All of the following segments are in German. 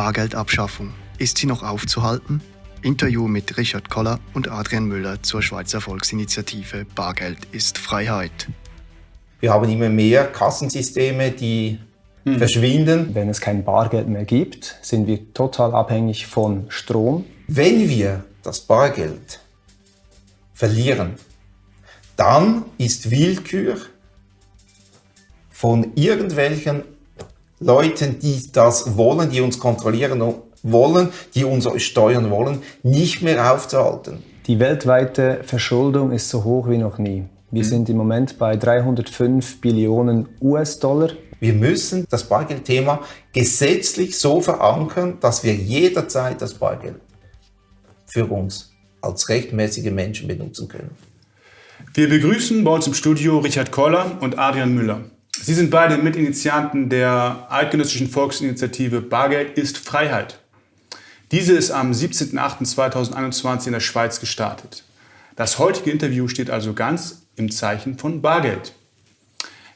Bargeldabschaffung. Ist sie noch aufzuhalten? Interview mit Richard Koller und Adrian Müller zur Schweizer Volksinitiative Bargeld ist Freiheit. Wir haben immer mehr Kassensysteme, die hm. verschwinden. Wenn es kein Bargeld mehr gibt, sind wir total abhängig von Strom. Wenn wir das Bargeld verlieren, dann ist Willkür von irgendwelchen Leuten, die das wollen, die uns kontrollieren wollen, die uns steuern wollen, nicht mehr aufzuhalten. Die weltweite Verschuldung ist so hoch wie noch nie. Wir mhm. sind im Moment bei 305 Billionen US-Dollar. Wir müssen das Bargeldthema gesetzlich so verankern, dass wir jederzeit das Bargeld für uns als rechtmäßige Menschen benutzen können. Wir begrüßen bei uns im Studio Richard Koller und Adrian Müller. Sie sind beide Mitinitianten der eidgenössischen Volksinitiative Bargeld ist Freiheit. Diese ist am 17.08.2021 in der Schweiz gestartet. Das heutige Interview steht also ganz im Zeichen von Bargeld.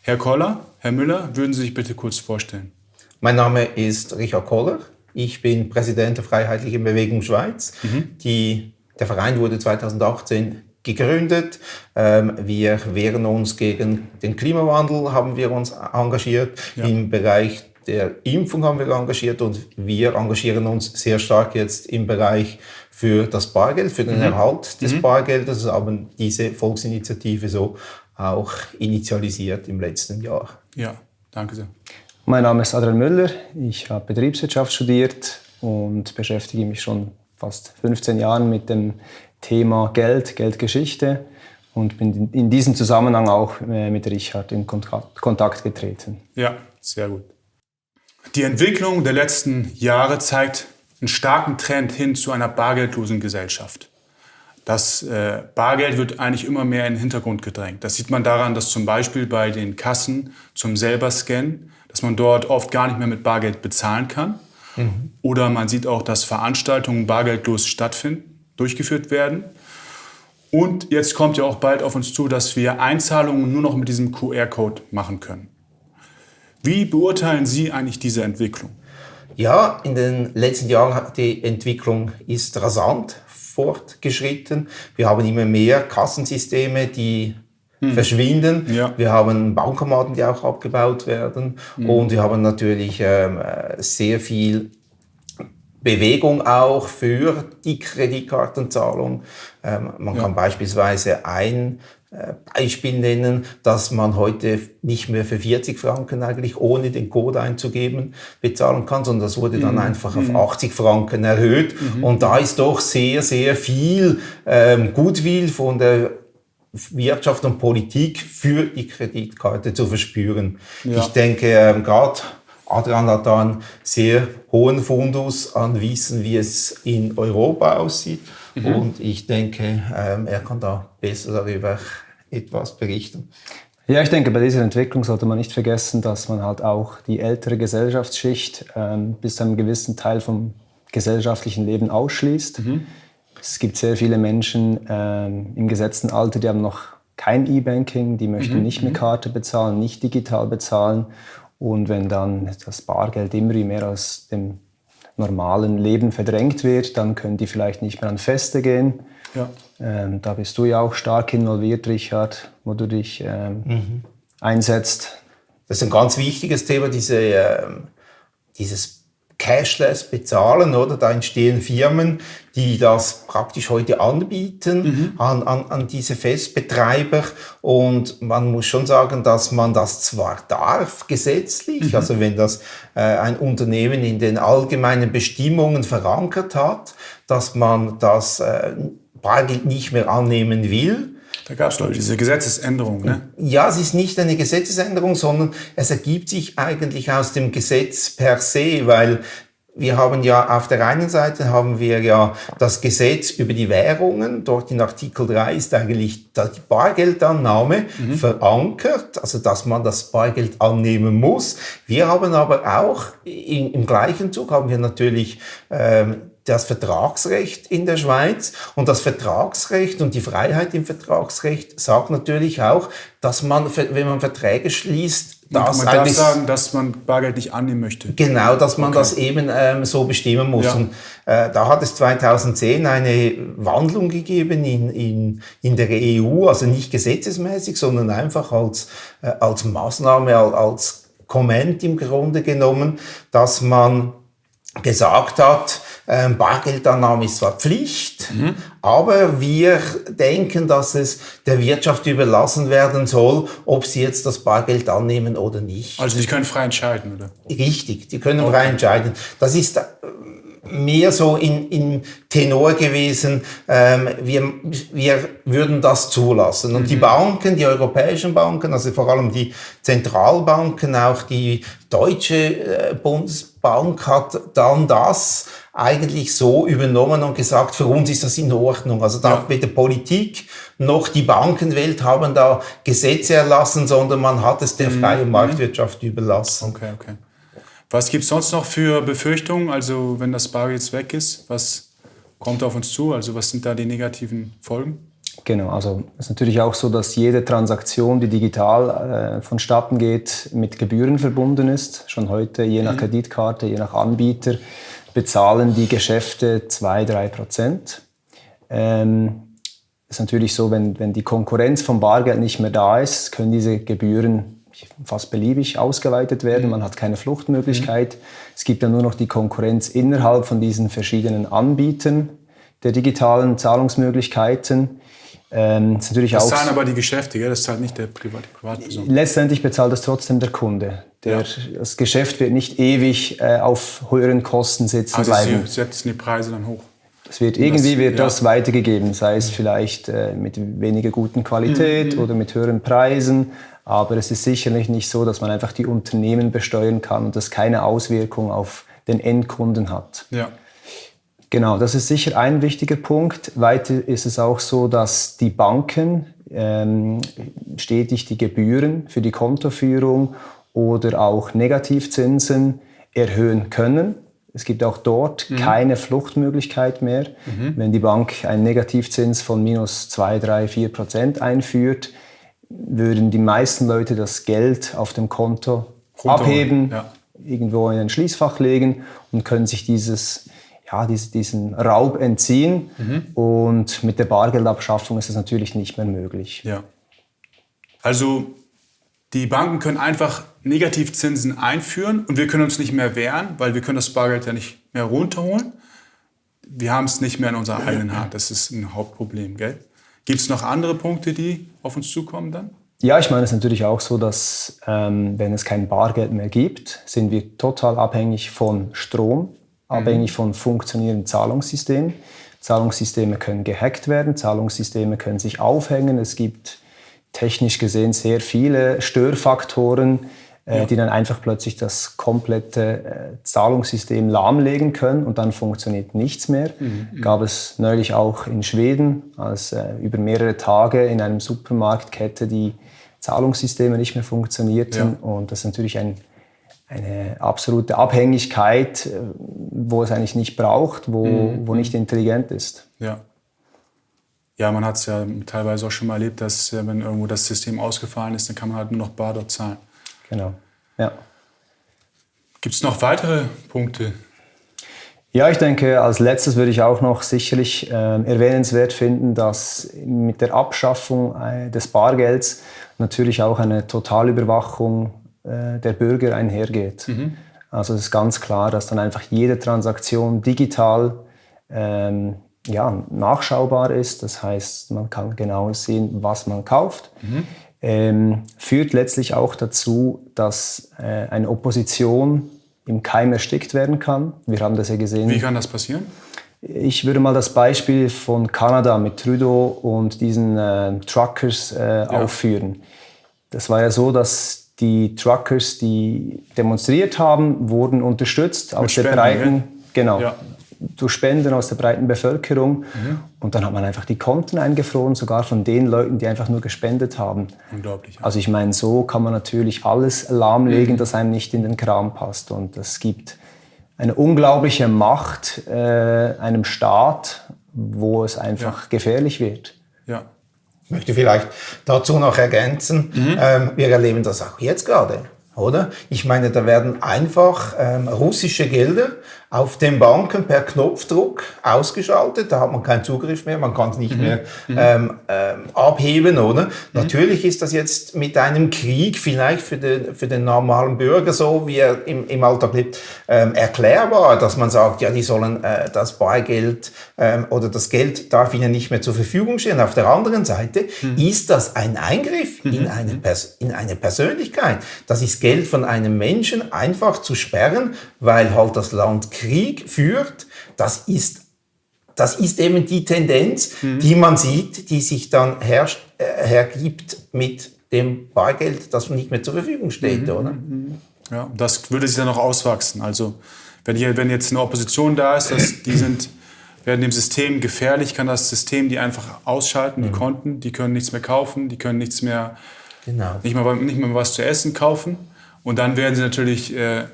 Herr Koller, Herr Müller, würden Sie sich bitte kurz vorstellen? Mein Name ist Richard Koller. Ich bin Präsident der Freiheitlichen Bewegung Schweiz. Mhm. Die, der Verein wurde 2018 gegründet. Ähm, wir wehren uns gegen den Klimawandel, haben wir uns engagiert. Ja. Im Bereich der Impfung haben wir engagiert und wir engagieren uns sehr stark jetzt im Bereich für das Bargeld, für den mhm. Erhalt des mhm. Bargeldes, haben diese Volksinitiative so auch initialisiert im letzten Jahr. Ja, danke sehr. Mein Name ist Adrian Müller, ich habe Betriebswirtschaft studiert und beschäftige mich schon fast 15 Jahren mit dem Thema Geld, Geldgeschichte und bin in diesem Zusammenhang auch äh, mit Richard in Kontakt getreten. Ja, sehr gut. Die Entwicklung der letzten Jahre zeigt einen starken Trend hin zu einer bargeldlosen Gesellschaft. Das äh, Bargeld wird eigentlich immer mehr in den Hintergrund gedrängt. Das sieht man daran, dass zum Beispiel bei den Kassen zum selber Scannen, dass man dort oft gar nicht mehr mit Bargeld bezahlen kann. Mhm. Oder man sieht auch, dass Veranstaltungen bargeldlos stattfinden durchgeführt werden. Und jetzt kommt ja auch bald auf uns zu, dass wir Einzahlungen nur noch mit diesem QR-Code machen können. Wie beurteilen Sie eigentlich diese Entwicklung? Ja, in den letzten Jahren hat die Entwicklung ist rasant fortgeschritten. Wir haben immer mehr Kassensysteme, die hm. verschwinden. Ja. Wir haben Bankomaten, die auch abgebaut werden. Hm. Und wir haben natürlich ähm, sehr viel Bewegung auch für die Kreditkartenzahlung. Ähm, man ja. kann beispielsweise ein äh, Beispiel nennen, dass man heute nicht mehr für 40 Franken eigentlich ohne den Code einzugeben bezahlen kann, sondern das wurde dann mhm. einfach auf 80 mhm. Franken erhöht. Mhm. Und da ist doch sehr, sehr viel ähm, Goodwill von der Wirtschaft und Politik für die Kreditkarte zu verspüren. Ja. Ich denke, ähm, gerade Adrian hat da einen sehr hohen Fundus an Wissen, wie es in Europa aussieht. Mhm. Und ich denke, ähm, er kann da besser darüber etwas berichten. Ja, ich denke, bei dieser Entwicklung sollte man nicht vergessen, dass man halt auch die ältere Gesellschaftsschicht ähm, bis zu einem gewissen Teil vom gesellschaftlichen Leben ausschließt. Mhm. Es gibt sehr viele Menschen ähm, im gesetzten Alter, die haben noch kein E-Banking, die möchten mhm. nicht mit mhm. Karte bezahlen, nicht digital bezahlen. Und wenn dann das Bargeld immer mehr aus dem normalen Leben verdrängt wird, dann können die vielleicht nicht mehr an Feste gehen. Ja. Ähm, da bist du ja auch stark involviert, Richard, wo du dich ähm, mhm. einsetzt. Das ist ein ganz wichtiges Thema, diese, ähm, dieses Cashless bezahlen, oder? Da entstehen Firmen, die das praktisch heute anbieten mhm. an, an, an diese Festbetreiber. Und man muss schon sagen, dass man das zwar darf, gesetzlich, mhm. also wenn das äh, ein Unternehmen in den allgemeinen Bestimmungen verankert hat, dass man das äh, Bargeld nicht mehr annehmen will, da gab es, glaube ich, diese Gesetzesänderung. Ne? Ja, es ist nicht eine Gesetzesänderung, sondern es ergibt sich eigentlich aus dem Gesetz per se, weil wir haben ja auf der einen Seite haben wir ja das Gesetz über die Währungen. Dort in Artikel 3 ist eigentlich die Bargeldannahme mhm. verankert, also dass man das Bargeld annehmen muss. Wir haben aber auch in, im gleichen Zug haben wir natürlich ähm, das Vertragsrecht in der Schweiz. Und das Vertragsrecht und die Freiheit im Vertragsrecht sagt natürlich auch, dass man, wenn man Verträge schließt, das man darf sagen, dass man Bargeld nicht annehmen möchte. Genau, dass man okay. das eben ähm, so bestimmen muss. Ja. Und äh, da hat es 2010 eine Wandlung gegeben in, in, in der EU, also nicht gesetzesmäßig, sondern einfach als, äh, als Maßnahme, als Comment im Grunde genommen, dass man gesagt hat, ähm, Bargeldannahme ist zwar Pflicht, mhm. aber wir denken, dass es der Wirtschaft überlassen werden soll, ob sie jetzt das Bargeld annehmen oder nicht. Also die können frei entscheiden, oder? Richtig, die können okay. frei entscheiden. Das ist äh, mehr so in, in Tenor gewesen, ähm, wir, wir würden das zulassen. Und mhm. die Banken, die europäischen Banken, also vor allem die Zentralbanken, auch die deutsche äh, Bundesbank hat dann das eigentlich so übernommen und gesagt, für uns ist das in Ordnung. Also da ja. weder Politik noch die Bankenwelt haben da Gesetze erlassen, sondern man hat es der mhm. freien Marktwirtschaft überlassen. Okay, okay. Was gibt es sonst noch für Befürchtungen? Also wenn das Bar jetzt weg ist, was kommt auf uns zu? Also was sind da die negativen Folgen? Genau, also es ist natürlich auch so, dass jede Transaktion, die digital äh, vonstatten geht, mit Gebühren verbunden ist. Schon heute, je nach mhm. Kreditkarte, je nach Anbieter bezahlen die Geschäfte 2-3 Prozent. Ähm, ist natürlich so, wenn, wenn die Konkurrenz vom Bargeld nicht mehr da ist, können diese Gebühren fast beliebig ausgeweitet werden. Man hat keine Fluchtmöglichkeit. Mhm. Es gibt dann nur noch die Konkurrenz innerhalb von diesen verschiedenen Anbietern der digitalen Zahlungsmöglichkeiten. Ähm, das, das zahlen aber die Geschäfte, gell? das zahlt nicht der Privat Privatperson. Letztendlich bezahlt das trotzdem der Kunde. Der, ja. Das Geschäft wird nicht ewig äh, auf höheren Kosten sitzen also bleiben. Sie setzen die Preise dann hoch. Es wird irgendwie das, wird ja. das weitergegeben, sei es vielleicht äh, mit weniger guten Qualität mhm. oder mit höheren Preisen. Aber es ist sicherlich nicht so, dass man einfach die Unternehmen besteuern kann und das keine Auswirkung auf den Endkunden hat. Ja. Genau, das ist sicher ein wichtiger Punkt. Weiter ist es auch so, dass die Banken ähm, stetig die Gebühren für die Kontoführung oder auch Negativzinsen erhöhen können. Es gibt auch dort mhm. keine Fluchtmöglichkeit mehr. Mhm. Wenn die Bank einen Negativzins von minus 2, 3, 4 Prozent einführt, würden die meisten Leute das Geld auf dem Konto abheben, ja. irgendwo in ein Schließfach legen und können sich dieses ja, diesen Raub entziehen. Mhm. Und mit der Bargeldabschaffung ist das natürlich nicht mehr möglich. Ja. Also die Banken können einfach Negativzinsen einführen und wir können uns nicht mehr wehren, weil wir können das Bargeld ja nicht mehr runterholen. Wir haben es nicht mehr in unserer eigenen Hand. Das ist ein Hauptproblem. Gibt es noch andere Punkte, die auf uns zukommen dann? Ja, ich meine, es ist natürlich auch so, dass ähm, wenn es kein Bargeld mehr gibt, sind wir total abhängig von Strom abhängig mhm. von funktionierenden Zahlungssystemen. Zahlungssysteme können gehackt werden, Zahlungssysteme können sich aufhängen. Es gibt technisch gesehen sehr viele Störfaktoren, äh, ja. die dann einfach plötzlich das komplette äh, Zahlungssystem lahmlegen können und dann funktioniert nichts mehr. Mhm. mhm. Gab es neulich auch in Schweden, als äh, über mehrere Tage in einem Supermarktkette die Zahlungssysteme nicht mehr funktionierten. Ja. Und das ist natürlich ein eine absolute Abhängigkeit, äh, wo es eigentlich nicht braucht, wo, mhm. wo nicht intelligent ist. Ja. Ja, man hat es ja teilweise auch schon mal erlebt, dass wenn irgendwo das System ausgefallen ist, dann kann man halt nur noch bar dort zahlen. Genau, ja. Gibt es noch weitere Punkte? Ja, ich denke, als letztes würde ich auch noch sicherlich äh, erwähnenswert finden, dass mit der Abschaffung äh, des Bargelds natürlich auch eine Totalüberwachung äh, der Bürger einhergeht. Mhm. Also es ist ganz klar, dass dann einfach jede Transaktion digital ähm, ja, nachschaubar ist. Das heißt, man kann genau sehen, was man kauft. Mhm. Ähm, führt letztlich auch dazu, dass äh, eine Opposition im Keim erstickt werden kann. Wir haben das ja gesehen. Wie kann das passieren? Ich würde mal das Beispiel von Kanada mit Trudeau und diesen äh, Truckers äh, ja. aufführen. Das war ja so, dass die Truckers, die demonstriert haben, wurden unterstützt aus Spenden, der breiten, genau, ja. durch Spenden aus der breiten Bevölkerung. Mhm. Und dann hat man einfach die Konten eingefroren, sogar von den Leuten, die einfach nur gespendet haben. Unglaublich. Also ich meine, so kann man natürlich alles lahmlegen, mhm. das einem nicht in den Kram passt. Und es gibt eine unglaubliche Macht äh, einem Staat, wo es einfach ja. gefährlich wird. Ich möchte vielleicht dazu noch ergänzen, mhm. ähm, wir erleben das auch jetzt gerade. oder? Ich meine, da werden einfach ähm, russische Gelder auf den Banken per Knopfdruck ausgeschaltet. Da hat man keinen Zugriff mehr, man kann es nicht mhm. mehr mhm. ähm, ähm, abheben, oder? Mhm. Natürlich ist das jetzt mit einem Krieg vielleicht für den, für den normalen Bürger so, wie er im, im Alltag lebt, ähm, erklärbar, dass man sagt, ja, die sollen äh, das Bargeld ähm, oder das Geld darf ihnen nicht mehr zur Verfügung stehen. Auf der anderen Seite mhm. ist das ein Eingriff in, mhm. eine Pers in eine Persönlichkeit. Das ist Geld von einem Menschen einfach zu sperren, weil halt das Land Krieg führt, das ist, das ist eben die Tendenz, mhm. die man sieht, die sich dann herrscht, äh, hergibt mit dem Bargeld, das nicht mehr zur Verfügung steht, mhm. oder? Mhm. Ja, das würde sich dann noch auswachsen. Also wenn, hier, wenn jetzt eine Opposition da ist, dass die sind, werden dem System gefährlich, kann das System die einfach ausschalten, die mhm. Konten, die können nichts mehr kaufen, die können nichts mehr, genau. nicht, mehr, nicht mehr was zu essen kaufen. Und dann werden sie natürlich äh,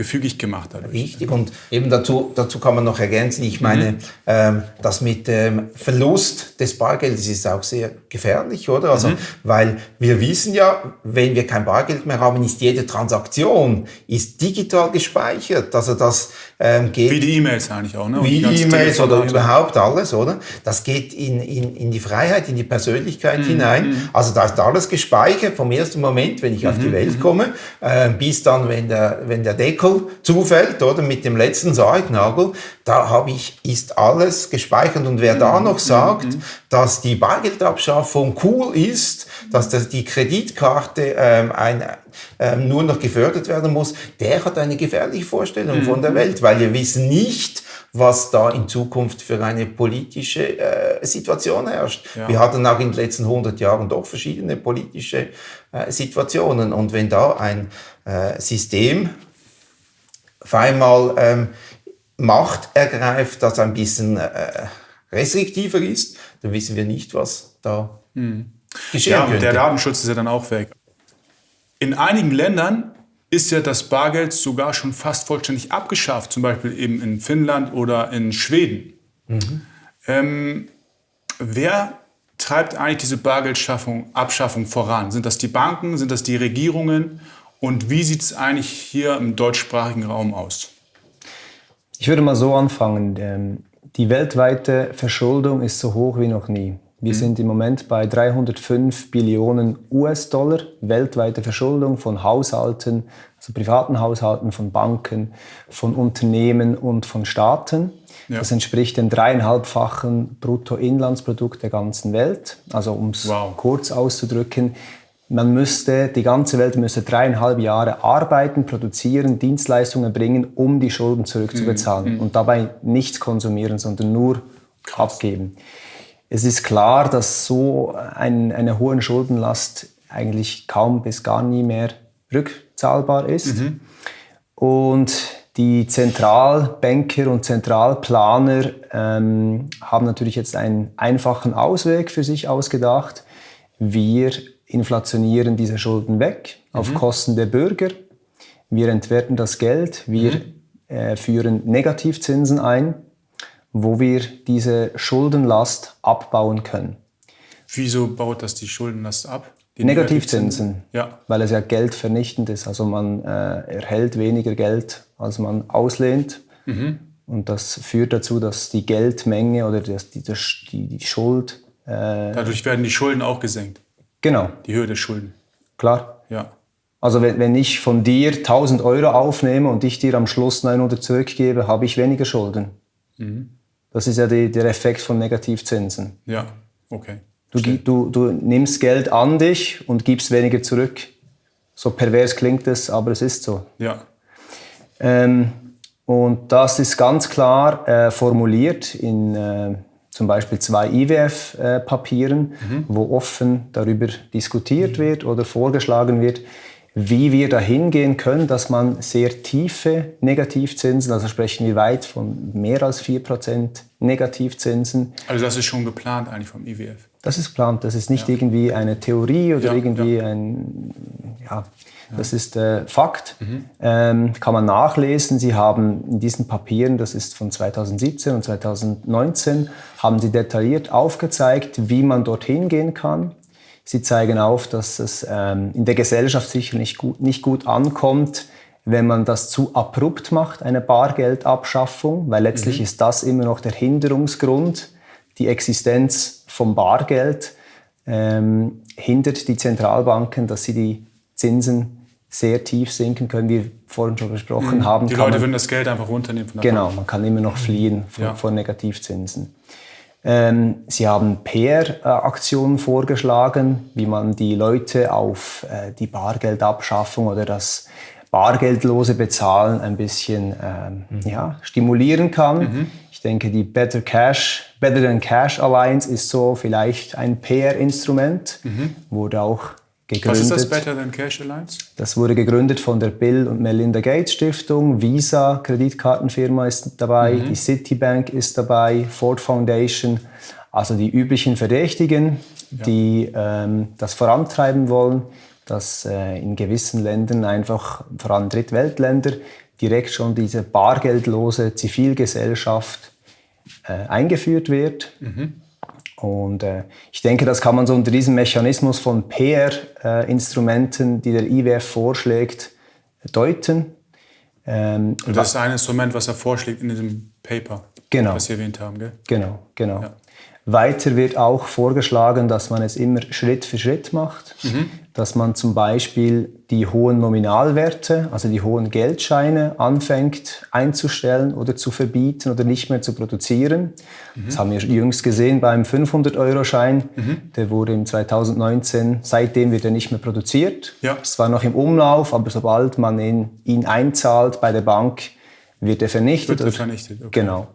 gefügig gemacht dadurch. Richtig, und eben dazu, dazu kann man noch ergänzen, ich meine, mhm. ähm, das mit dem Verlust des Bargeldes ist auch sehr gefährlich, oder? Also, mhm. weil wir wissen ja, wenn wir kein Bargeld mehr haben, ist jede Transaktion ist digital gespeichert. Also das ähm, geht... Wie die E-Mails eigentlich auch, ne? Wie die E-Mails oder überhaupt alles, oder? Das geht in, in, in die Freiheit, in die Persönlichkeit mhm. hinein. Mhm. Also da ist alles gespeichert vom ersten Moment, wenn ich auf die mhm. Welt mhm. komme, äh, bis dann, wenn der, wenn der Deckel Nagel zufällt, oder mit dem letzten Sargnagel, da habe ich, ist alles gespeichert. Und wer da mhm. noch sagt, mhm. dass die Bargeldabschaffung cool ist, dass das die Kreditkarte ähm, ein, ähm, nur noch gefördert werden muss, der hat eine gefährliche Vorstellung von der mhm. Welt, weil wir wissen nicht, was da in Zukunft für eine politische äh, Situation herrscht. Ja. Wir hatten auch in den letzten 100 Jahren doch verschiedene politische äh, Situationen. Und wenn da ein äh, System auf einmal ähm, Macht ergreift, das ein bisschen äh, restriktiver ist, dann wissen wir nicht, was da hm. geschehen ja, könnte. Der Datenschutz ist ja dann auch weg. In einigen Ländern ist ja das Bargeld sogar schon fast vollständig abgeschafft, zum Beispiel eben in Finnland oder in Schweden. Mhm. Ähm, wer treibt eigentlich diese Bargeldschaffung, Abschaffung voran? Sind das die Banken, sind das die Regierungen und wie sieht es eigentlich hier im deutschsprachigen Raum aus? Ich würde mal so anfangen. Ähm, die weltweite Verschuldung ist so hoch wie noch nie. Wir mhm. sind im Moment bei 305 Billionen US-Dollar weltweite Verschuldung von Haushalten, also privaten Haushalten, von Banken, von Unternehmen und von Staaten. Ja. Das entspricht dem dreieinhalbfachen Bruttoinlandsprodukt der ganzen Welt. Also um es wow. kurz auszudrücken, man müsste, die ganze Welt müsste dreieinhalb Jahre arbeiten, produzieren, Dienstleistungen bringen, um die Schulden zurückzubezahlen mhm. und dabei nichts konsumieren, sondern nur Krass. abgeben. Es ist klar, dass so ein, eine hohe Schuldenlast eigentlich kaum bis gar nie mehr rückzahlbar ist. Mhm. Und die Zentralbanker und Zentralplaner ähm, haben natürlich jetzt einen einfachen Ausweg für sich ausgedacht. Wir inflationieren diese Schulden weg auf mhm. Kosten der Bürger. Wir entwerten das Geld, wir mhm. äh, führen Negativzinsen ein, wo wir diese Schuldenlast abbauen können. Wieso baut das die Schuldenlast ab? Die Negativzinsen, Negativzinsen, ja. weil es ja geldvernichtend ist. Also man äh, erhält weniger Geld, als man auslehnt. Mhm. Und das führt dazu, dass die Geldmenge oder das, die, die, die Schuld... Äh, Dadurch werden die Schulden auch gesenkt. Genau. Die Höhe der Schulden. Klar. Ja. Also wenn, wenn ich von dir 1000 Euro aufnehme und ich dir am Schluss 900 zurückgebe, habe ich weniger Schulden. Mhm. Das ist ja die, der Effekt von Negativzinsen. Ja, okay. Du, du, du nimmst Geld an dich und gibst weniger zurück. So pervers klingt es, aber es ist so. Ja. Ähm, und das ist ganz klar äh, formuliert in äh, zum Beispiel zwei IWF-Papieren, mhm. wo offen darüber diskutiert mhm. wird oder vorgeschlagen wird, wie wir dahin gehen können, dass man sehr tiefe Negativzinsen, also sprechen wir weit von mehr als 4% Negativzinsen. Also das ist schon geplant eigentlich vom IWF? Das ist geplant, das ist nicht ja. irgendwie eine Theorie oder ja, irgendwie ja. ein, ja, das ist äh, Fakt, mhm. ähm, kann man nachlesen. Sie haben in diesen Papieren, das ist von 2017 und 2019, haben sie detailliert aufgezeigt, wie man dorthin gehen kann, Sie zeigen auf, dass es ähm, in der Gesellschaft sicher nicht gut, nicht gut ankommt, wenn man das zu abrupt macht, eine Bargeldabschaffung, weil letztlich mhm. ist das immer noch der Hinderungsgrund, die Existenz vom Bargeld ähm, hindert die Zentralbanken, dass sie die Zinsen sehr tief sinken können, wie wir vorhin schon besprochen mhm. haben. Die Leute man, würden das Geld einfach runternehmen. Genau, Bank. man kann immer noch fliehen vor, ja. vor Negativzinsen. Ähm, sie haben PR-Aktionen vorgeschlagen, wie man die Leute auf äh, die Bargeldabschaffung oder das bargeldlose Bezahlen ein bisschen ähm, mhm. ja, stimulieren kann. Mhm. Ich denke, die Better Cash, Better Than Cash Alliance ist so vielleicht ein PR-Instrument, mhm. wurde auch gegründet. Was ist das Better Than Cash Alliance? Das wurde gegründet von der Bill und Melinda Gates Stiftung. Visa, Kreditkartenfirma ist dabei, mhm. die Citibank ist dabei, Ford Foundation, also die üblichen Verdächtigen, ja. die ähm, das vorantreiben wollen dass äh, in gewissen Ländern einfach, vor allem Drittweltländer, direkt schon diese bargeldlose Zivilgesellschaft äh, eingeführt wird. Mhm. Und äh, ich denke, das kann man so unter diesem Mechanismus von PR-Instrumenten, äh, die der IWF vorschlägt, deuten. Ähm, Und das ist ein Instrument, was er vorschlägt in diesem Paper, genau. was Sie erwähnt haben, gell? Genau, genau. Ja. Weiter wird auch vorgeschlagen, dass man es immer Schritt für Schritt macht, mhm. Dass man zum Beispiel die hohen Nominalwerte, also die hohen Geldscheine anfängt einzustellen oder zu verbieten oder nicht mehr zu produzieren. Mhm. Das haben wir jüngst gesehen beim 500-Euro-Schein. Mhm. Der wurde im 2019, seitdem wird er nicht mehr produziert. Ja. Es war noch im Umlauf, aber sobald man ihn, ihn einzahlt bei der Bank, wird er vernichtet. Wird er vernichtet, okay. Genau.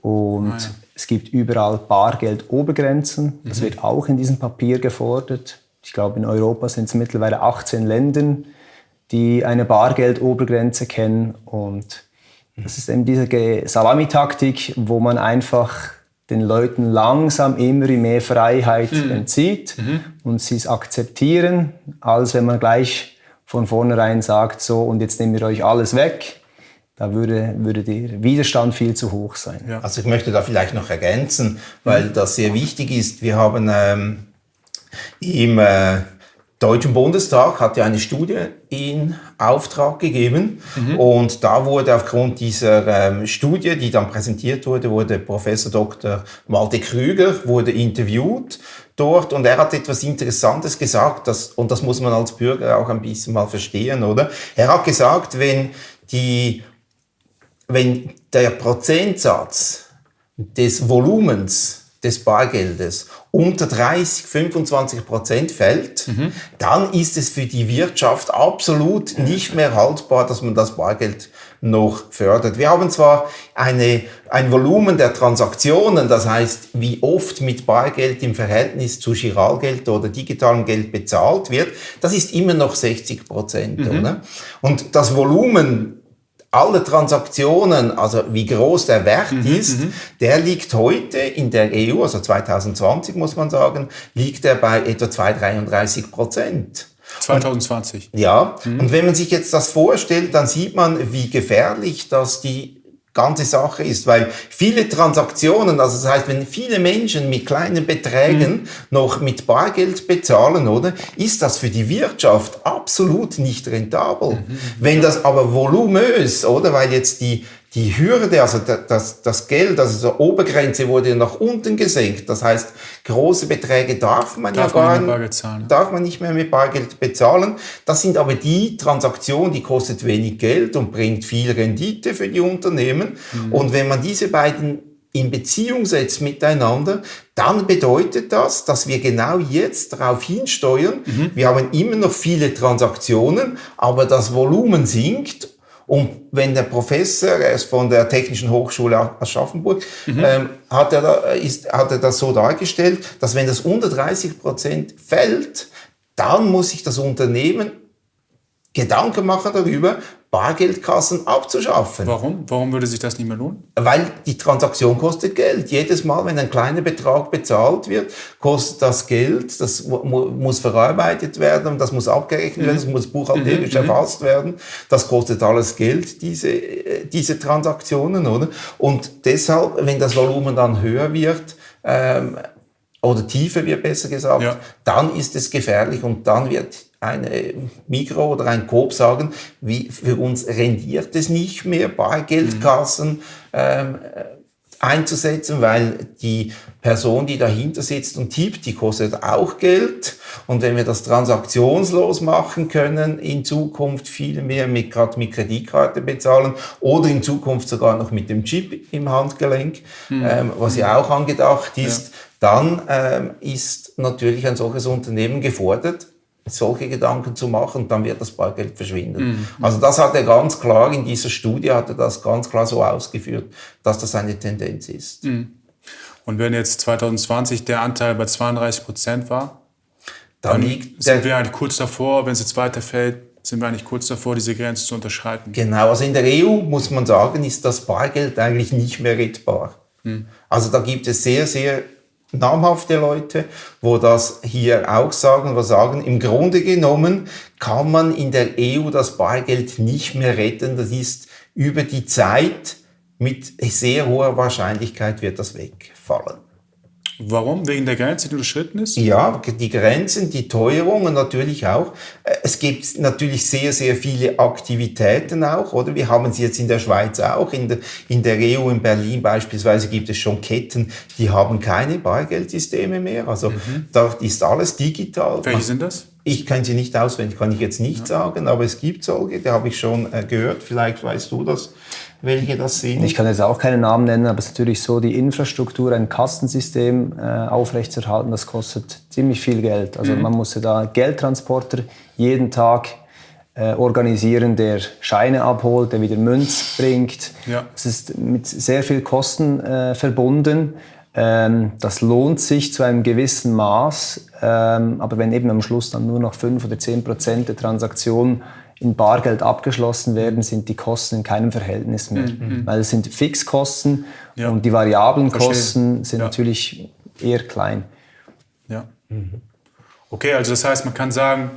Und ah, ja. es gibt überall Bargeldobergrenzen. Das mhm. wird auch in diesem Papier gefordert. Ich glaube, in Europa sind es mittlerweile 18 Länder, die eine Bargeldobergrenze kennen. Und das ist eben diese Salamitaktik, wo man einfach den Leuten langsam immer mehr Freiheit mhm. entzieht mhm. und sie es akzeptieren, als wenn man gleich von vornherein sagt, so und jetzt nehmen wir euch alles weg da würde, würde der Widerstand viel zu hoch sein. Ja. Also ich möchte da vielleicht noch ergänzen, weil mhm. das sehr wichtig ist. Wir haben ähm, im äh, Deutschen Bundestag hat ja eine Studie in Auftrag gegeben mhm. und da wurde aufgrund dieser ähm, Studie, die dann präsentiert wurde, wurde Professor Dr. Malte Krüger wurde interviewt dort und er hat etwas Interessantes gesagt, dass, und das muss man als Bürger auch ein bisschen mal verstehen, oder? Er hat gesagt, wenn die wenn der Prozentsatz des Volumens des Bargeldes unter 30, 25 Prozent fällt, mhm. dann ist es für die Wirtschaft absolut nicht mehr haltbar, dass man das Bargeld noch fördert. Wir haben zwar eine, ein Volumen der Transaktionen, das heißt, wie oft mit Bargeld im Verhältnis zu Giralgeld oder digitalem Geld bezahlt wird, das ist immer noch 60 Prozent. Mhm. Und das Volumen alle Transaktionen, also wie groß der Wert mhm, ist, mhm. der liegt heute in der EU, also 2020 muss man sagen, liegt er bei etwa 2,33 Prozent. 2020. Und, ja, mhm. und wenn man sich jetzt das vorstellt, dann sieht man, wie gefährlich das die ganze Sache ist, weil viele Transaktionen, also das heißt, wenn viele Menschen mit kleinen Beträgen mhm. noch mit Bargeld bezahlen, oder, ist das für die Wirtschaft absolut nicht rentabel. Mhm. Wenn das aber volumös, oder, weil jetzt die die Hürde, also das, das Geld, also die Obergrenze wurde nach unten gesenkt. Das heißt, große Beträge darf man darf ja gar man nicht, darf man nicht mehr mit Bargeld bezahlen. Das sind aber die Transaktionen, die kostet wenig Geld und bringt viel Rendite für die Unternehmen. Mhm. Und wenn man diese beiden in Beziehung setzt miteinander, dann bedeutet das, dass wir genau jetzt darauf hinsteuern. Mhm. Wir haben immer noch viele Transaktionen, aber das Volumen sinkt und wenn der Professor, er ist von der Technischen Hochschule Aschaffenburg, mhm. ähm, hat, er da, ist, hat er das so dargestellt, dass wenn das unter 30 Prozent fällt, dann muss sich das Unternehmen Gedanken machen darüber, Bargeldkassen abzuschaffen. Warum? Warum würde sich das nicht mehr lohnen? Weil die Transaktion kostet Geld. Jedes Mal, wenn ein kleiner Betrag bezahlt wird, kostet das Geld. Das muss verarbeitet werden, das muss abgerechnet werden, das muss buchhalterisch mhm. mhm. erfasst werden. Das kostet alles Geld, diese, äh, diese Transaktionen, oder? Und deshalb, wenn das Volumen dann höher wird, ähm, oder Tiefe wird besser gesagt, ja. dann ist es gefährlich und dann wird eine Mikro oder ein Coop sagen, wie für uns rendiert es nicht mehr, Bargeldkassen mhm. ähm, einzusetzen, weil die Person, die dahinter sitzt und tippt, die kostet auch Geld. Und wenn wir das transaktionslos machen können, in Zukunft viel mehr mit, gerade mit Kreditkarte bezahlen oder in Zukunft sogar noch mit dem Chip im Handgelenk, mhm. ähm, was ja auch angedacht ist, ja. dann ähm, ist natürlich ein solches Unternehmen gefordert, solche Gedanken zu machen, dann wird das Bargeld verschwinden. Mhm. Also das hat er ganz klar, in dieser Studie hat er das ganz klar so ausgeführt, dass das eine Tendenz ist. Mhm. Und wenn jetzt 2020 der Anteil bei 32 Prozent war, dann, dann sind wir eigentlich kurz davor, wenn es jetzt weiterfällt, sind wir eigentlich kurz davor, diese Grenze zu unterschreiten. Genau, also in der EU muss man sagen, ist das Bargeld eigentlich nicht mehr rettbar. Mhm. Also da gibt es sehr, sehr namhafte Leute, wo das hier auch sagen, wo sagen, im Grunde genommen kann man in der EU das Bargeld nicht mehr retten. Das ist über die Zeit mit sehr hoher Wahrscheinlichkeit wird das wegfallen. Warum? Wegen der Grenze, die überschritten ist? Ja, die Grenzen, die Teuerung und natürlich auch. Äh, es gibt natürlich sehr, sehr viele Aktivitäten auch, oder? Wir haben sie jetzt in der Schweiz auch. In der, in der EU in Berlin beispielsweise gibt es schon Ketten, die haben keine Bargeldsysteme mehr. Also mhm. dort ist alles digital. Welche sind das? Ich kann sie nicht auswendig, kann ich jetzt nicht ja. sagen, aber es gibt solche, die habe ich schon äh, gehört. Vielleicht weißt du das welche das sind? Ich kann jetzt auch keine Namen nennen, aber es ist natürlich so, die Infrastruktur, ein Kastensystem äh, aufrechtzuerhalten, das kostet ziemlich viel Geld. Also mhm. man muss ja da Geldtransporter jeden Tag äh, organisieren, der Scheine abholt, der wieder Münz bringt. Ja. Es ist mit sehr viel Kosten äh, verbunden. Ähm, das lohnt sich zu einem gewissen Maß, ähm, aber wenn eben am Schluss dann nur noch 5 oder 10 Prozent der Transaktionen in Bargeld abgeschlossen werden, sind die Kosten in keinem Verhältnis mehr. Mhm. mhm. Weil es sind Fixkosten ja. und die variablen Verstehe. Kosten sind ja. natürlich eher klein. Ja. Mhm. Okay, also das heißt, man kann sagen,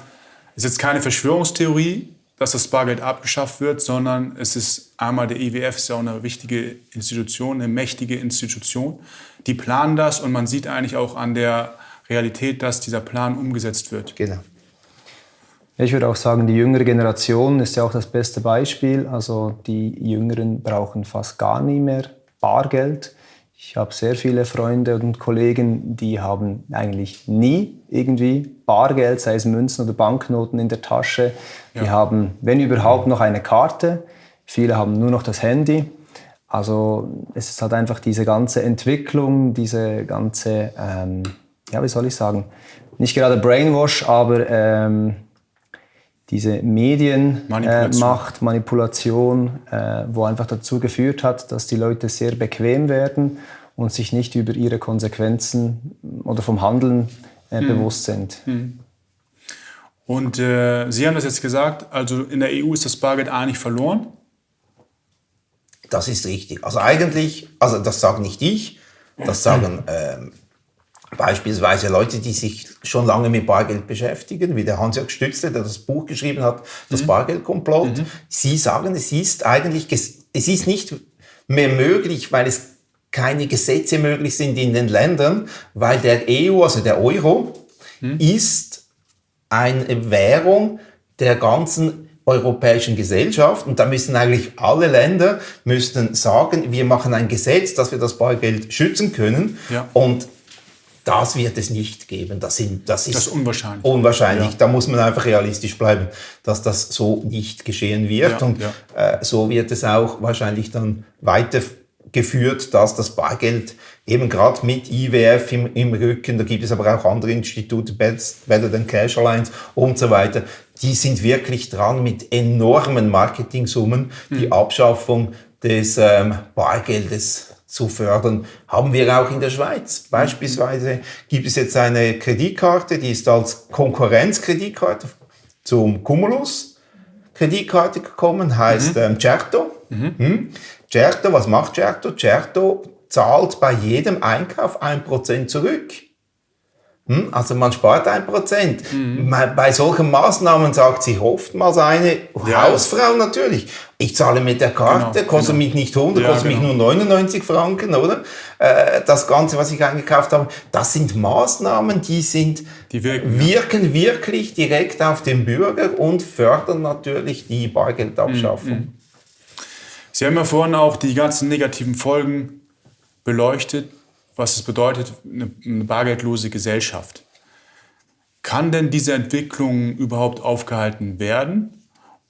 es ist jetzt keine Verschwörungstheorie, dass das Bargeld abgeschafft wird, sondern es ist einmal der IWF ist ja auch eine wichtige Institution, eine mächtige Institution. Die planen das und man sieht eigentlich auch an der Realität, dass dieser Plan umgesetzt wird. Genau. Ich würde auch sagen, die jüngere Generation ist ja auch das beste Beispiel. Also die Jüngeren brauchen fast gar nie mehr Bargeld. Ich habe sehr viele Freunde und Kollegen, die haben eigentlich nie irgendwie Bargeld, sei es Münzen oder Banknoten in der Tasche. Ja. Die haben, wenn überhaupt, noch eine Karte. Viele haben nur noch das Handy. Also es ist halt einfach diese ganze Entwicklung, diese ganze, ähm, ja, wie soll ich sagen, nicht gerade Brainwash, aber ähm, diese Medienmacht, äh, Manipulation, äh, wo einfach dazu geführt hat, dass die Leute sehr bequem werden und sich nicht über ihre Konsequenzen oder vom Handeln äh, hm. bewusst sind. Hm. Und äh, Sie haben das jetzt gesagt, also in der EU ist das Bargeld eigentlich verloren? Das ist richtig. Also eigentlich, also das sage nicht ich, das sagen ähm, Beispielsweise Leute, die sich schon lange mit Bargeld beschäftigen, wie der Hans-Jörg Stützle, der das Buch geschrieben hat, das mhm. Bargeldkomplott. Mhm. Sie sagen, es ist eigentlich, es ist nicht mehr möglich, weil es keine Gesetze möglich sind in den Ländern, weil der EU, also der Euro, mhm. ist eine Währung der ganzen europäischen Gesellschaft und da müssen eigentlich alle Länder müssten sagen, wir machen ein Gesetz, dass wir das Bargeld schützen können ja. und das wird es nicht geben. Das, sind, das, ist, das ist unwahrscheinlich. Unwahrscheinlich. Ja. Da muss man einfach realistisch bleiben, dass das so nicht geschehen wird. Ja, und ja. Äh, so wird es auch wahrscheinlich dann weitergeführt, dass das Bargeld eben gerade mit IWF im, im, Rücken, da gibt es aber auch andere Institute, Better Than Cash Alliance und so weiter, die sind wirklich dran mit enormen Marketingsummen, die Abschaffung des ähm, Bargeldes zu fördern, haben wir auch in der Schweiz. Beispielsweise gibt es jetzt eine Kreditkarte, die ist als Konkurrenzkreditkarte zum Cumulus Kreditkarte gekommen, heißt mhm. ähm, Certo. Mhm. Hm? Certo, was macht Certo? Certo zahlt bei jedem Einkauf ein Prozent zurück. Hm? Also man spart ein Prozent. Mhm. Bei solchen Maßnahmen sagt sich oftmals eine ja. Hausfrau natürlich, Ich zahle mit der Karte, genau, kostet genau. mich nicht 100, ja, kostet genau. mich nur 99 Franken, oder? Äh, das Ganze, was ich eingekauft habe, das sind Maßnahmen, die sind, die wirken, wirken ja. wirklich direkt auf den Bürger und fördern natürlich die Bargeldabschaffung. Mhm. Sie haben ja vorhin auch die ganzen negativen Folgen beleuchtet, was es bedeutet, eine, eine bargeldlose Gesellschaft. Kann denn diese Entwicklung überhaupt aufgehalten werden?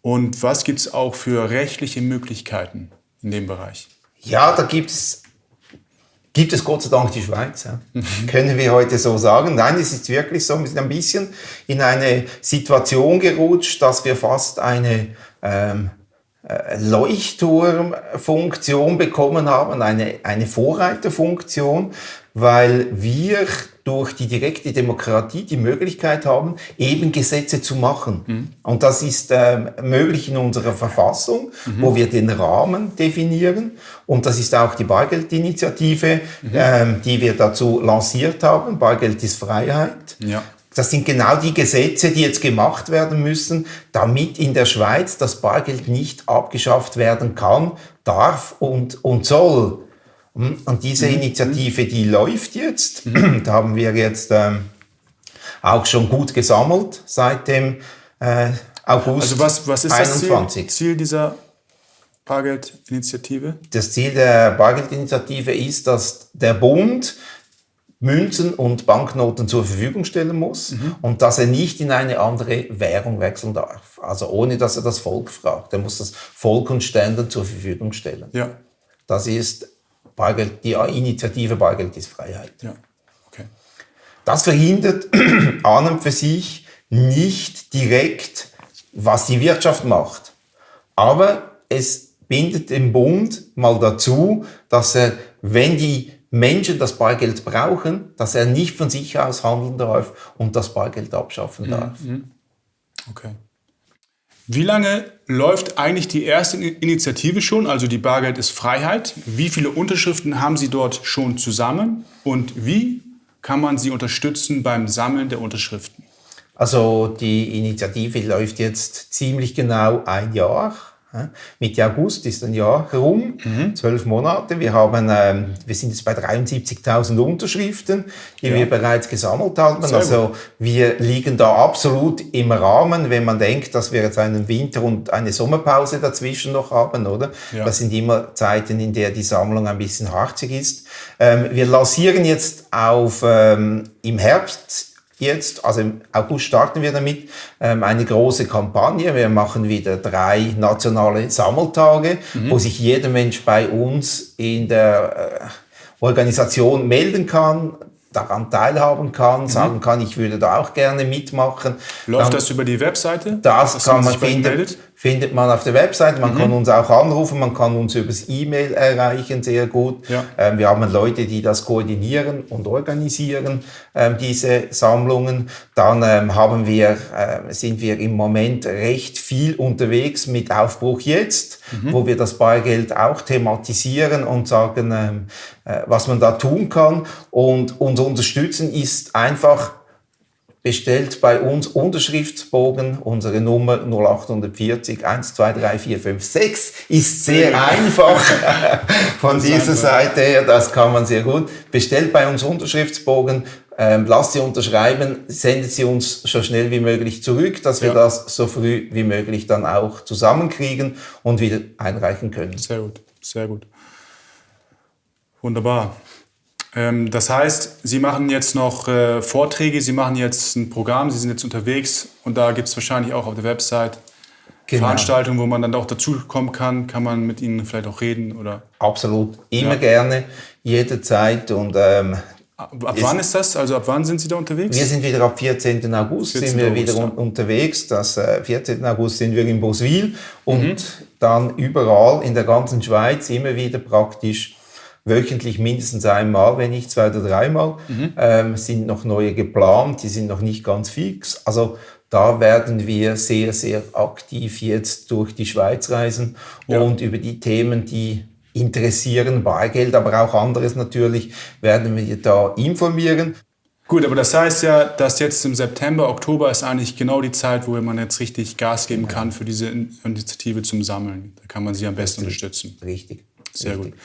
Und was gibt es auch für rechtliche Möglichkeiten in dem Bereich? Ja, da gibt es, gibt es Gott sei Dank die Schweiz. Ja. Können wir heute so sagen. Nein, es ist wirklich so, wir sind ein bisschen in eine Situation gerutscht, dass wir fast eine ähm, äh, Leuchtturmfunktion bekommen haben, eine, eine Vorreiterfunktion, weil wir durch die direkte Demokratie die Möglichkeit haben, eben Gesetze zu machen. Mhm. Und das ist äh, möglich in unserer Verfassung, mhm. wo wir den Rahmen definieren. Und das ist auch die Bargeldinitiative, mhm. ähm, die wir dazu lanciert haben. Bargeld ist Freiheit. Ja. Das sind genau die Gesetze, die jetzt gemacht werden müssen, damit in der Schweiz das Bargeld nicht abgeschafft werden kann, darf und, und soll. Und diese mhm. Initiative, die läuft jetzt. Mhm. Da haben wir jetzt ähm, auch schon gut gesammelt seit dem äh, August Also was, was ist 21. das Ziel, Ziel dieser Bargeldinitiative? Das Ziel der Bargeldinitiative ist, dass der Bund Münzen und Banknoten zur Verfügung stellen muss mhm. und dass er nicht in eine andere Währung wechseln darf. Also ohne, dass er das Volk fragt. Er muss das Volk und Ständen zur Verfügung stellen. Ja. Das ist Bargeld, die Initiative Bargeld ist Freiheit. Ja. Okay. Das verhindert an und für sich nicht direkt, was die Wirtschaft macht. Aber es bindet den Bund mal dazu, dass er, wenn die Menschen das Bargeld brauchen, dass er nicht von sich aus handeln darf und das Bargeld abschaffen mhm, darf. Mhm. Okay. Wie lange läuft eigentlich die erste Initiative schon, also die Bargeld ist Freiheit? Wie viele Unterschriften haben Sie dort schon zusammen und wie kann man Sie unterstützen beim Sammeln der Unterschriften? Also die Initiative läuft jetzt ziemlich genau ein Jahr. Mitte August ist ein Jahr herum, mhm. zwölf Monate. Wir, haben, ähm, wir sind jetzt bei 73.000 Unterschriften, die ja. wir bereits gesammelt haben. Sehr also gut. wir liegen da absolut im Rahmen, wenn man denkt, dass wir jetzt einen Winter- und eine Sommerpause dazwischen noch haben, oder? Ja. Das sind immer Zeiten, in der die Sammlung ein bisschen harzig ist. Ähm, wir lancieren jetzt auf ähm, im Herbst jetzt, also im August starten wir damit, ähm, eine große Kampagne. Wir machen wieder drei nationale Sammeltage, mhm. wo sich jeder Mensch bei uns in der äh, Organisation melden kann, daran teilhaben kann, mhm. sagen kann, ich würde da auch gerne mitmachen. Läuft Dann, das über die Webseite? Das kann man finden findet man auf der Website. Man mhm. kann uns auch anrufen, man kann uns übers E-Mail erreichen, sehr gut. Ja. Ähm, wir haben Leute, die das koordinieren und organisieren, ähm, diese Sammlungen. Dann ähm, haben wir, äh, sind wir im Moment recht viel unterwegs mit Aufbruch jetzt, mhm. wo wir das Bargeld auch thematisieren und sagen, ähm, äh, was man da tun kann. Und uns unterstützen ist einfach bestellt bei uns Unterschriftsbogen, unsere Nummer 0840 1, 2, 3, 4, 5, 6 ist sehr einfach von dieser Seite her, das kann man sehr gut. Bestellt bei uns Unterschriftsbogen, ähm, lasst sie unterschreiben, sendet sie uns so schnell wie möglich zurück, dass wir ja. das so früh wie möglich dann auch zusammenkriegen und wieder einreichen können. Sehr gut, sehr gut. Wunderbar. Ähm, das heißt, Sie machen jetzt noch äh, Vorträge, Sie machen jetzt ein Programm, Sie sind jetzt unterwegs und da gibt es wahrscheinlich auch auf der Website genau. Veranstaltungen, wo man dann auch dazukommen kann. Kann man mit Ihnen vielleicht auch reden? Oder? Absolut, immer ja. gerne, jederzeit und ähm, Ab, ab wann ist das? Also ab wann sind Sie da unterwegs? Wir sind wieder ab 14. August 14. sind wir August, wieder ja. unterwegs. Das äh, 14. August sind wir in Boswil und mhm. dann überall in der ganzen Schweiz immer wieder praktisch wöchentlich mindestens einmal, wenn nicht zwei oder dreimal. Mhm. Ähm, sind noch neue geplant, die sind noch nicht ganz fix. Also da werden wir sehr, sehr aktiv jetzt durch die Schweiz reisen ja. und über die Themen, die interessieren, Bargeld, aber auch anderes natürlich, werden wir da informieren. Gut, aber das heißt ja, dass jetzt im September, Oktober ist eigentlich genau die Zeit, wo man jetzt richtig Gas geben kann für diese Initiative zum Sammeln. Da kann man sie am besten Richtig. unterstützen. Richtig. Sehr Richtig. gut.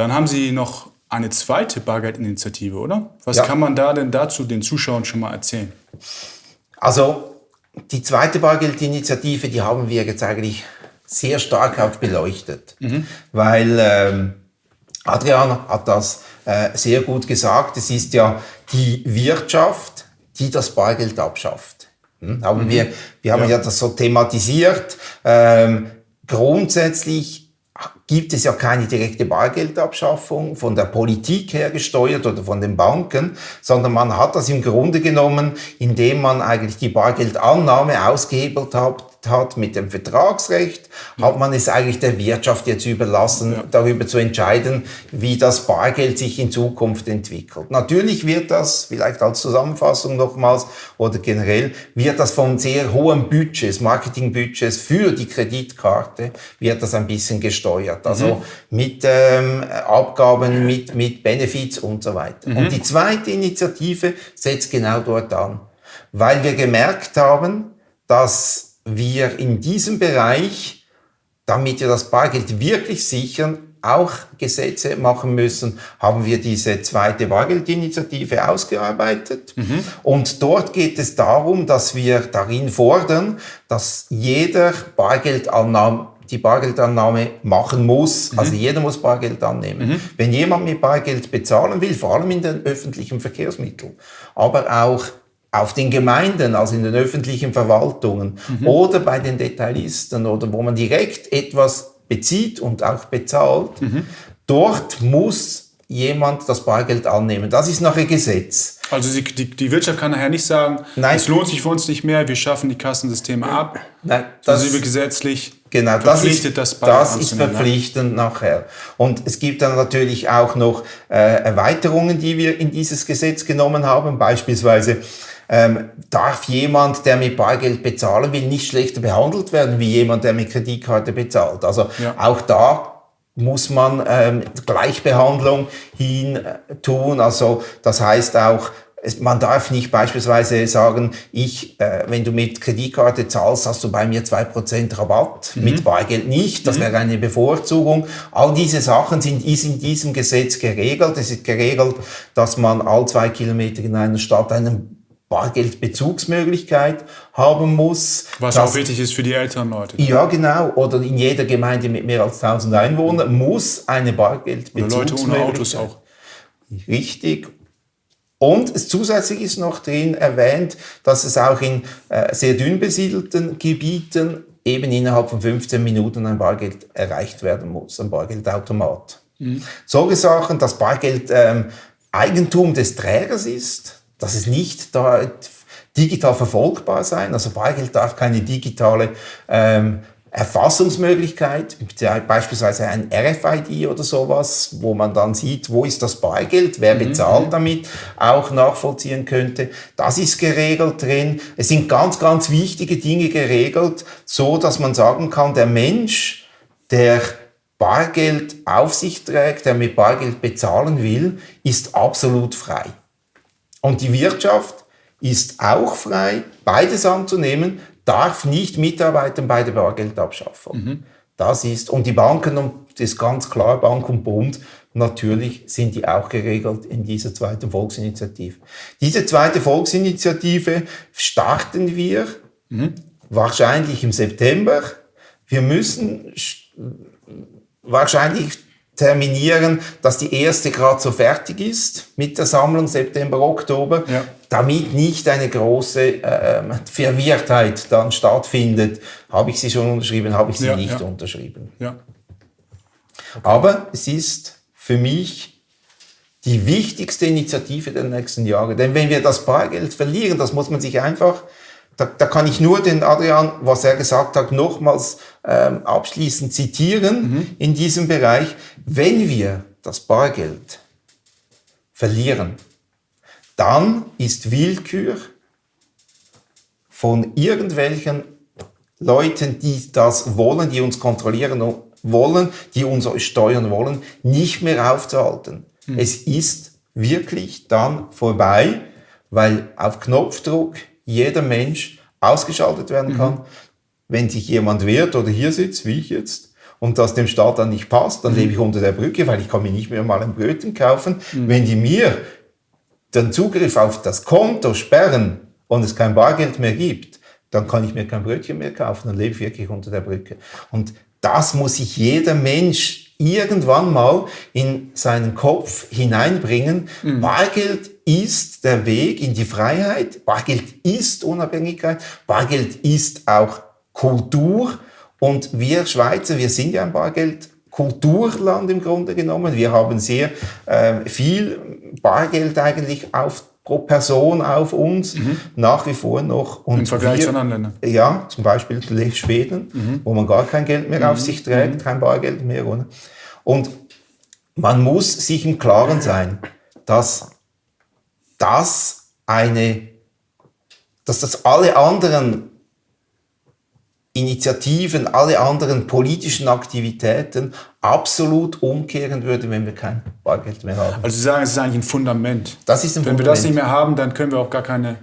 Dann haben Sie noch eine zweite Bargeldinitiative, oder? Was Ja. kann man da denn dazu den Zuschauern schon mal erzählen? Also die zweite Bargeldinitiative, die haben wir jetzt eigentlich sehr stark auch beleuchtet, weil ähm, Adrian hat das äh, sehr gut gesagt. Es ist ja die Wirtschaft, die das Bargeld abschafft. Hm? Haben wir, wir haben ja. das so thematisiert. Ähm, grundsätzlich gibt es ja keine direkte Bargeldabschaffung von der Politik her gesteuert oder von den Banken, sondern man hat das im Grunde genommen, indem man eigentlich die Bargeldannahme ausgehebelt hat, hat mit dem Vertragsrecht, ja. hat man es eigentlich der Wirtschaft jetzt überlassen, ja. darüber zu entscheiden, wie das Bargeld sich in Zukunft entwickelt. Natürlich wird das, vielleicht als Zusammenfassung nochmals oder generell, wird das von sehr hohen Budgets, Marketingbudgets für die Kreditkarte, wird das ein bisschen gesteuert. Also mhm. mit ähm, Abgaben, mit, mit Benefits und so weiter. Mhm. Und die zweite Initiative setzt genau dort an, weil wir gemerkt haben, dass wir in diesem Bereich, damit wir das Bargeld wirklich sichern, auch Gesetze machen müssen, haben wir diese zweite Bargeldinitiative ausgearbeitet. Mhm. Und dort geht es darum, dass wir darin fordern, dass jeder Bargeldannahme die Bargeldannahme machen muss. Mhm. Also jeder muss Bargeld annehmen. Mhm. Wenn jemand mit Bargeld bezahlen will, vor allem in den öffentlichen Verkehrsmitteln, aber auch auf den Gemeinden, also in den öffentlichen Verwaltungen mhm. oder bei den Detailisten oder wo man direkt etwas bezieht und auch bezahlt, mhm. dort muss jemand das Bargeld annehmen. Das ist nachher Gesetz. Also die, die, die Wirtschaft kann nachher nicht sagen, Nein. es lohnt sich für uns nicht mehr, wir schaffen die Kassensysteme ab. Nein, das sind wir gesetzlich genau, verpflichtet, das ist, das, das ist verpflichtend nachher. Und es gibt dann natürlich auch noch äh, Erweiterungen, die wir in dieses Gesetz genommen haben, beispielsweise ähm, darf jemand, der mit Bargeld bezahlen will, nicht schlechter behandelt werden wie jemand, der mit Kreditkarte bezahlt. Also ja. auch da muss man ähm, Gleichbehandlung hin äh, tun. Also das heißt auch, man darf nicht beispielsweise sagen, ich, äh, wenn du mit Kreditkarte zahlst, hast du bei mir zwei Prozent Rabatt, mhm. mit Bargeld nicht, das mhm. wäre eine Bevorzugung. All diese Sachen sind in diesem Gesetz geregelt. Es ist geregelt, dass man all zwei Kilometer in einer Stadt einen Bargeldbezugsmöglichkeit haben muss. Was auch wichtig ist für die älteren Leute. Ja, genau. Oder in jeder Gemeinde mit mehr als 1000 Einwohnern muss eine Bargeldbezugsmöglichkeit. Oder Leute ohne Autos auch. Richtig. Und zusätzlich ist noch drin erwähnt, dass es auch in äh, sehr dünn besiedelten Gebieten eben innerhalb von 15 Minuten ein Bargeld erreicht werden muss, ein Bargeldautomat. Mhm. Solche Sachen, dass Bargeld ähm, Eigentum des Trägers ist, dass es nicht da digital verfolgbar sein. Also Bargeld darf keine digitale ähm, Erfassungsmöglichkeit, beispielsweise ein RFID oder sowas, wo man dann sieht, wo ist das Bargeld, wer mhm. bezahlt mhm. damit, auch nachvollziehen könnte. Das ist geregelt drin. Es sind ganz, ganz wichtige Dinge geregelt, so dass man sagen kann, der Mensch, der Bargeld auf sich trägt, der mit Bargeld bezahlen will, ist absolut frei. Und die Wirtschaft ist auch frei, beides anzunehmen, darf nicht mitarbeiten bei der Bargeldabschaffung. Mhm. Das ist, und die Banken, und das ist ganz klar, Bank und Bund, natürlich sind die auch geregelt in dieser zweiten Volksinitiative. Diese zweite Volksinitiative starten wir mhm. wahrscheinlich im September. Wir müssen wahrscheinlich terminieren, dass die erste gerade so fertig ist mit der Sammlung September, Oktober, ja. damit nicht eine große äh, Verwirrtheit dann stattfindet. Habe ich sie schon unterschrieben, habe ich sie ja, nicht ja. unterschrieben. Okay. Aber es ist für mich die wichtigste Initiative der nächsten Jahre. Denn wenn wir das Bargeld verlieren, das muss man sich einfach da, da kann ich nur den Adrian, was er gesagt hat, nochmals ähm, abschließend zitieren mhm. in diesem Bereich. Wenn wir das Bargeld verlieren, dann ist Willkür von irgendwelchen Leuten, die das wollen, die uns kontrollieren wollen, die uns steuern wollen, nicht mehr aufzuhalten. Mhm. Es ist wirklich dann vorbei weil auf Knopfdruck jeder Mensch ausgeschaltet werden kann. Mhm. Wenn sich jemand wehrt oder hier sitzt, wie ich jetzt, und das dem Staat dann nicht passt, dann mhm. lebe ich unter der Brücke, weil ich kann mir nicht mehr mal ein Brötchen kaufen. Mhm. Wenn die mir den Zugriff auf das Konto sperren und es kein Bargeld mehr gibt, dann kann ich mir kein Brötchen mehr kaufen, dann lebe ich wirklich unter der Brücke. Und das muss sich jeder Mensch irgendwann mal in seinen Kopf hineinbringen. Mhm. Bargeld ist der Weg in die Freiheit. Bargeld ist Unabhängigkeit. Bargeld ist auch Kultur. Und wir Schweizer, wir sind ja ein Bargeld-Kulturland im Grunde genommen. Wir haben sehr äh, viel Bargeld eigentlich auf pro Person auf uns, mhm. nach wie vor noch. Und Im Vergleich wir, zu anderen Ländern? Ja, zum Beispiel Schweden, mhm. wo man gar kein Geld mehr mhm. auf sich trägt, mhm. kein Bargeld mehr. Oder? Und man muss sich im Klaren sein, dass das eine, dass das alle anderen Initiativen, alle anderen politischen Aktivitäten absolut umkehren würde, wenn wir kein Bargeld mehr haben. Also Sie sagen, es ist eigentlich ein Fundament. Das ist ein wenn Fundament. wir das nicht mehr haben, dann können wir auch gar keine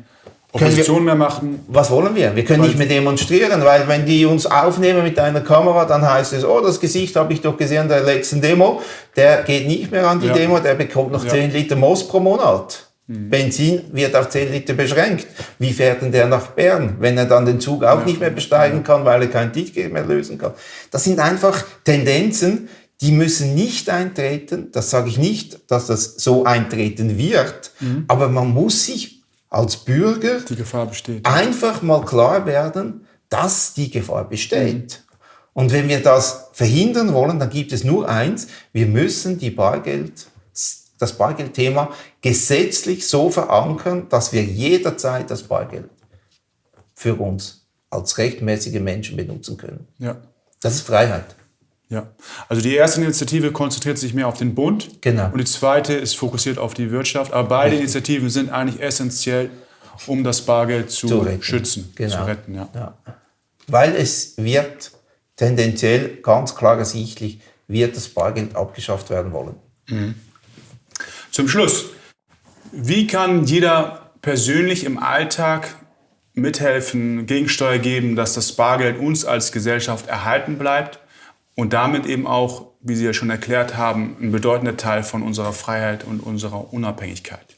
Opposition wir, mehr machen. Was wollen wir? Wir können nicht mehr demonstrieren, weil wenn die uns aufnehmen mit einer Kamera, dann heißt es, oh, das Gesicht habe ich doch gesehen der letzten Demo, der geht nicht mehr an die ja. Demo, der bekommt noch ja. 10 Liter Moos pro Monat. Mhm. Benzin wird auf 10 Liter beschränkt. Wie fährt denn der nach Bern, wenn er dann den Zug auch ja. nicht mehr besteigen kann, weil er kein Ticket mehr lösen kann? Das sind einfach Tendenzen, die müssen nicht eintreten. Das sage ich nicht, dass das so eintreten wird, mhm. aber man muss sich als Bürger einfach mal klar werden, dass die Gefahr besteht. Mhm. Und wenn wir das verhindern wollen, dann gibt es nur eins, wir müssen die Bargeld das Bargeldthema gesetzlich so verankern, dass wir jederzeit das Bargeld für uns als rechtmäßige Menschen benutzen können. Ja. Das ist Freiheit. Ja, also die erste Initiative konzentriert sich mehr auf den Bund genau. und die zweite ist fokussiert auf die Wirtschaft. Aber beide Richtig. Initiativen sind eigentlich essentiell, um das Bargeld zu, zu schützen, genau. zu retten. Ja. ja. Weil es wird tendenziell ganz klar ersichtlich, wird das Bargeld abgeschafft werden wollen. Mhm. Zum Schluss, wie kann jeder persönlich im Alltag mithelfen, Gegensteuer geben, dass das Bargeld uns als Gesellschaft erhalten bleibt und damit eben auch, wie Sie ja schon erklärt haben, ein bedeutender Teil von unserer Freiheit und unserer Unabhängigkeit?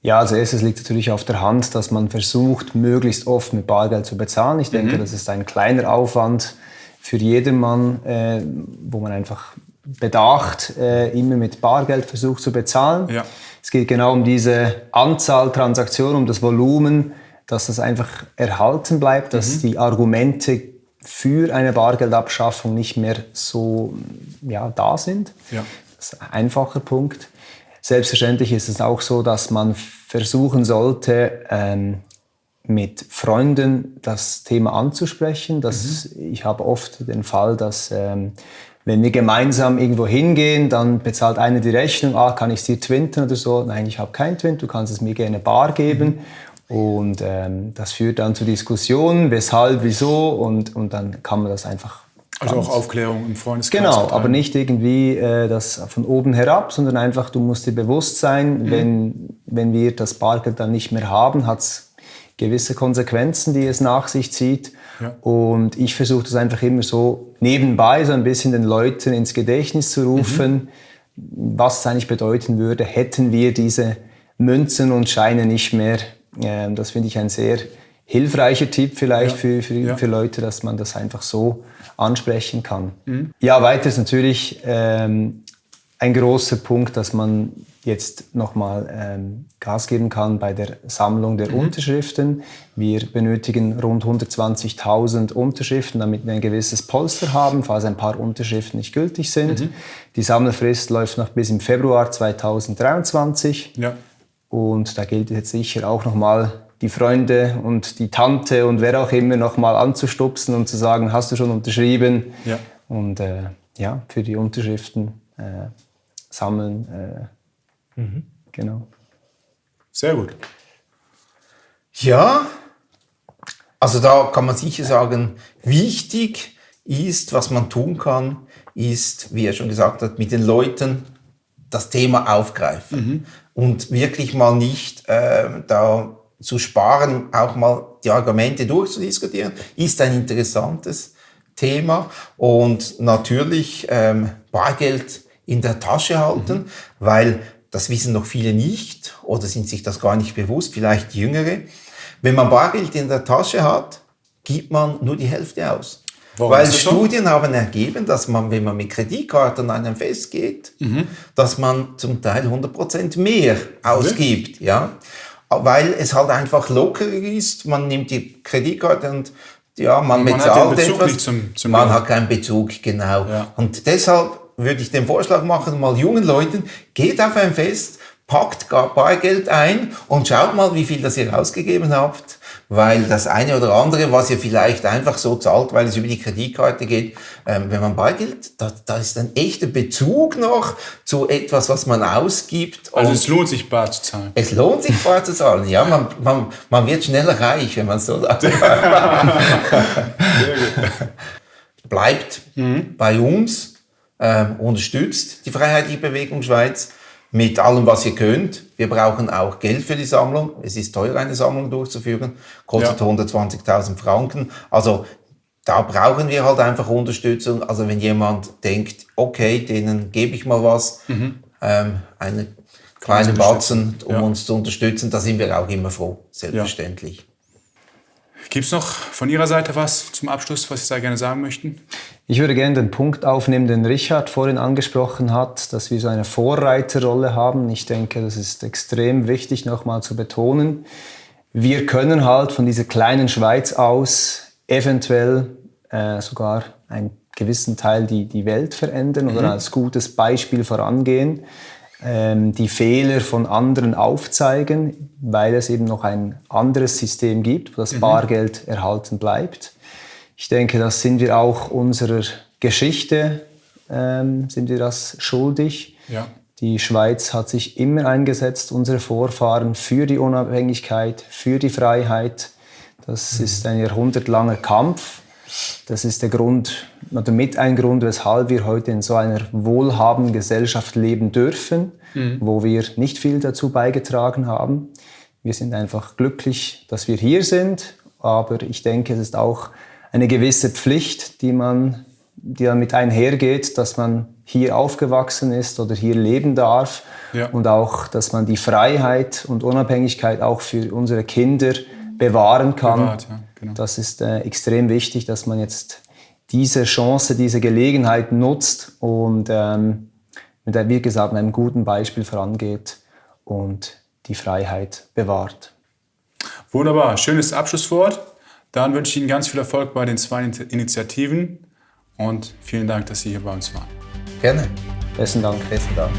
Ja, als erstes liegt natürlich auf der Hand, dass man versucht, möglichst oft mit Bargeld zu bezahlen. Ich denke, mhm. das ist ein kleiner Aufwand für jedermann, äh, wo man einfach bedacht, äh, immer mit Bargeld versucht zu bezahlen. Ja. Es geht genau um diese Anzahl Transaktionen, um das Volumen, dass das einfach erhalten bleibt, dass mhm. die Argumente für eine Bargeldabschaffung nicht mehr so ja, da sind. Ja. Das ist ein einfacher Punkt. Selbstverständlich ist es auch so, dass man versuchen sollte, ähm, mit Freunden das Thema anzusprechen. Das, mhm. Ich habe oft den Fall, dass ähm, wenn wir gemeinsam irgendwo hingehen, dann bezahlt einer die Rechnung, ah, kann ich es dir twinten oder so? Nein, ich habe kein Twint, du kannst es mir gerne bar geben. Und ähm, das führt dann zu Diskussionen, weshalb, wieso und, und dann kann man das einfach also auch Aufklärung im Freundeskreis. Genau, betreiben. aber nicht irgendwie äh, das von oben herab, sondern einfach, du musst dir bewusst sein, mhm. wenn, wenn wir das Bargeld dann nicht mehr haben, hat es gewisse Konsequenzen, die es nach sich zieht. Ja. Und ich versuche das einfach immer so nebenbei so ein bisschen den Leuten ins Gedächtnis zu rufen, mhm. was es eigentlich bedeuten würde, hätten wir diese Münzen und Scheine nicht mehr. Ähm, das finde ich ein sehr hilfreicher Tipp vielleicht ja. für, für, ja. für Leute, dass man das einfach so ansprechen kann. Mhm. Ja, weiter ist natürlich ähm, ein großer Punkt, dass man jetzt nochmal ähm, Gas geben kann bei der Sammlung der mhm. Unterschriften. Wir benötigen rund 120.000 Unterschriften, damit wir ein gewisses Polster haben, falls ein paar Unterschriften nicht gültig sind. Mhm. Die Sammlerfrist läuft noch bis im Februar 2023. Ja. Und da gilt jetzt sicher auch nochmal die Freunde und die Tante und wer auch immer nochmal anzustupsen und zu sagen, hast du schon unterschrieben? Ja. Und äh, ja, für die Unterschriften äh, sammeln. Äh, mhm. Genau. Sehr gut. Ja, also da kann man sicher sagen, wichtig ist, was man tun kann, ist, wie er schon gesagt hat, mit den Leuten das Thema aufgreifen. Mhm. und wirklich mal nicht äh, da zu sparen, auch mal die Argumente durchzudiskutieren, ist ein interessantes Thema. Und natürlich ähm, Bargeld in der Tasche halten, mhm. weil das wissen noch viele nicht oder sind sich das gar nicht bewusst, vielleicht Jüngere. Wenn man Bargeld in der Tasche hat, gibt man nur die Hälfte aus. Warum Weil Studien so? haben ergeben, dass man, wenn man mit Kreditkarten an ein Fest geht, mhm. dass man zum Teil 100% mehr ausgibt. Ja? Weil es halt einfach lockerer ist. Man nimmt die Kreditkarte und ja, man, man bezahlt hat etwas. Zum, zum man hat keinen Bezug, genau. Ja. Und deshalb würde ich den Vorschlag machen, mal jungen Leuten, geht auf ein Fest, packt Bargeld ein und schaut mal, wie viel das ihr ausgegeben habt weil das eine oder andere, was ihr vielleicht einfach so zahlt, weil es über die Kreditkarte geht, ähm, wenn man beigelt, da, da ist ein echter Bezug noch zu etwas, was man ausgibt. Also es lohnt sich bar zu zahlen. Es lohnt sich bar zu zahlen, ja. Man, man, man wird schneller reich, wenn man so sagt. Bleibt mhm. bei uns, ähm, unterstützt die Freiheitliche Bewegung Schweiz mit allem, was ihr könnt. Wir brauchen auch Geld für die Sammlung. Es ist teuer, eine Sammlung durchzuführen. Kostet ja. 120.000 Franken. Also da brauchen wir halt einfach Unterstützung. Also wenn jemand denkt, okay, denen gebe ich mal was, mhm. ähm, eine kleine Batzen, um ja. uns zu unterstützen, da sind wir auch immer froh, selbstverständlich. Ja. Gibt es noch von Ihrer Seite was zum Abschluss, was Sie da gerne sagen möchten? Ich würde gerne den Punkt aufnehmen, den Richard vorhin angesprochen hat, dass wir so eine Vorreiterrolle haben. Ich denke, das ist extrem wichtig nochmal zu betonen. Wir können halt von dieser kleinen Schweiz aus eventuell äh, sogar einen gewissen Teil die, die Welt verändern mhm. oder als gutes Beispiel vorangehen ähm, die Fehler von anderen aufzeigen, weil es eben noch ein anderes System gibt, wo das mhm. Bargeld erhalten bleibt. Ich denke, das sind wir auch unserer Geschichte, ähm, sind wir das schuldig. Ja. Die Schweiz hat sich immer eingesetzt, unsere Vorfahren, für die Unabhängigkeit, für die Freiheit. Das mhm. ist ein jahrhundertlanger Kampf. Das ist der Grund, oder mit ein Grund, weshalb wir heute in so einer wohlhabenden Gesellschaft leben dürfen, mhm. wo wir nicht viel dazu beigetragen haben. Wir sind einfach glücklich, dass wir hier sind, aber ich denke, es ist auch eine gewisse Pflicht, die man, die damit einhergeht, dass man hier aufgewachsen ist oder hier leben darf ja. und auch, dass man die Freiheit und Unabhängigkeit auch für unsere Kinder bewahren kann. Bewahrt, ja, genau. Das ist äh, extrem wichtig, dass man jetzt diese Chance, diese Gelegenheit nutzt und ähm, mit, wie gesagt, mit einem guten Beispiel vorangeht und die Freiheit bewahrt. Wunderbar, schönes Abschlusswort. Dann wünsche ich Ihnen ganz viel Erfolg bei den zwei Initiativen und vielen Dank, dass Sie hier bei uns waren. Gerne. Besten Dank. Besten Dank.